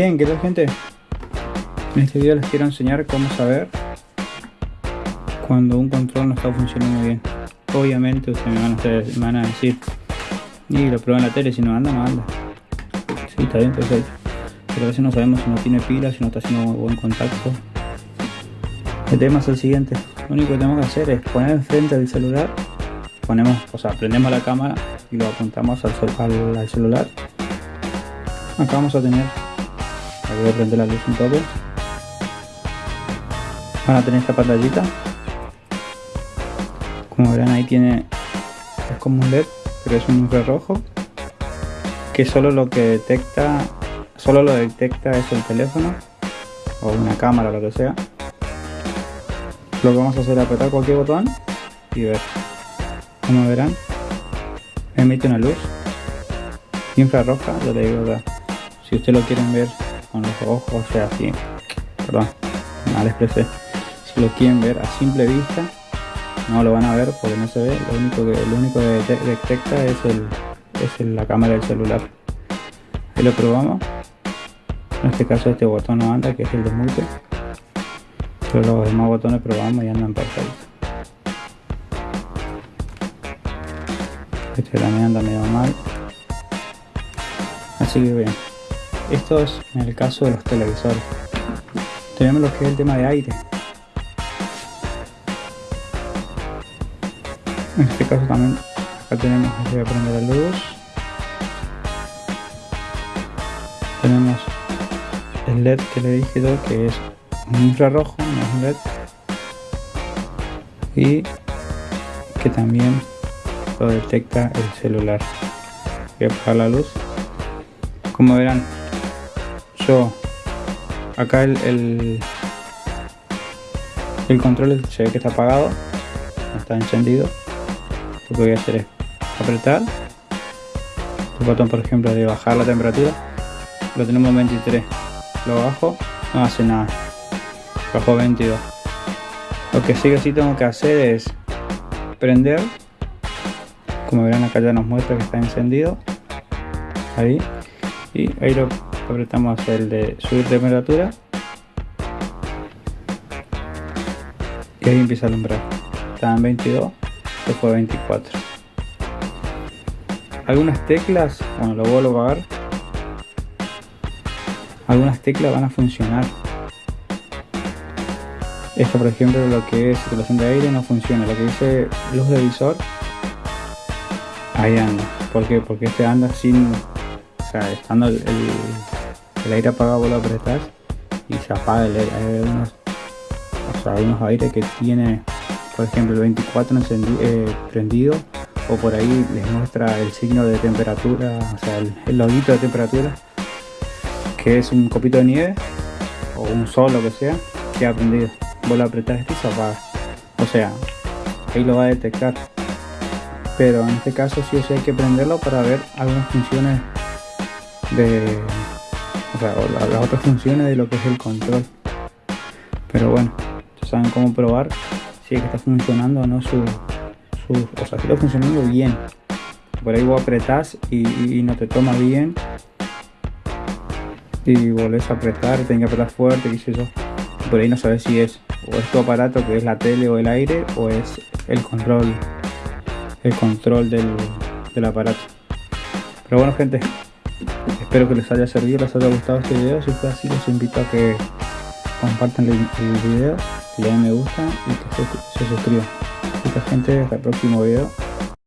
Bien, ¿qué tal gente? En este video les quiero enseñar cómo saber cuando un control no está funcionando bien. Obviamente ustedes me van a, hacer, me van a decir, y lo pruebo en la tele, si no anda, no anda. Sí, está bien, perfecto. Pero a veces no sabemos si no tiene pila, si no está haciendo buen contacto. El tema es el siguiente. Lo único que tenemos que hacer es poner enfrente del celular. Ponemos, o sea, prendemos la cámara y lo apuntamos al, al, al celular. Acá vamos a tener voy a prender la luz un toque van a tener esta pantallita. Como verán ahí tiene es como un led pero es un infrarrojo que solo lo que detecta solo lo detecta es el teléfono o una cámara o lo que sea. Lo que vamos a hacer es apretar cualquier botón y ver. Como verán emite una luz infrarroja yo le digo si ustedes lo quieren ver con los ojos, o sea, así, perdón, mal expresé. Si lo quieren ver a simple vista, no lo van a ver porque no se ve, lo único que, lo único que detecta es, el, es la cámara del celular. Ahí lo probamos. En este caso este botón no anda, que es el desmute. Pero los demás botones probamos y andan perfectos. Este también anda medio mal. Así que bien. Esto es en el caso de los televisores. Tenemos lo que es el tema de aire. En este caso también acá tenemos voy a prender la luz. Tenemos el LED que le dije yo que es un infrarrojo, no es un LED. Y que también lo detecta el celular. Voy a apagar la luz. Como verán, acá el, el, control se ve que está apagado no está encendido lo que voy a hacer es apretar el botón por ejemplo de bajar la temperatura lo tenemos 23 lo bajo no hace nada bajo 22 lo que sí que sí tengo que hacer es prender como verán acá ya nos muestra que está encendido ahí y ahí lo apretamos el de subir temperatura. Y ahí empieza a alumbrar está en 22 después 24 algunas teclas bueno lo vuelvo a apagar. Algunas teclas van a funcionar. Esto por ejemplo lo que es circulación de aire no funciona. Lo que dice luz de visor ahí anda. ¿por qué? porque este anda sin o sea estando el aire apagado lo apretas y se apaga el aire. Hay unos, o hay unos aires que tiene, por ejemplo, el 24 eh, prendido o por ahí les muestra el signo de temperatura, o sea, el, el loguito de temperatura, que es un copito de nieve o un sol, lo que sea, que ha prendido. Vos lo apretás y se apaga. O sea, ahí lo va a detectar. Pero en este caso sí o sí hay que prenderlo para ver algunas funciones de o sea, las otras funciones de lo que es el control. Pero bueno ya saben cómo probar si es que está funcionando o no su, o sea si está funcionando bien. Por ahí vos apretás y, no te toma bien. Y volvés a apretar tenés que apretar fuerte qué sé yo. Por ahí no sabes si es o es tu aparato que es la tele o el aire o es el control el control del, del aparato. Pero bueno gente Espero que les haya servido, les haya gustado este video. Si fue así, los invito a que compartan el, video, le den me gusta y que se, se suscriban. Mucha gente, hasta el próximo video.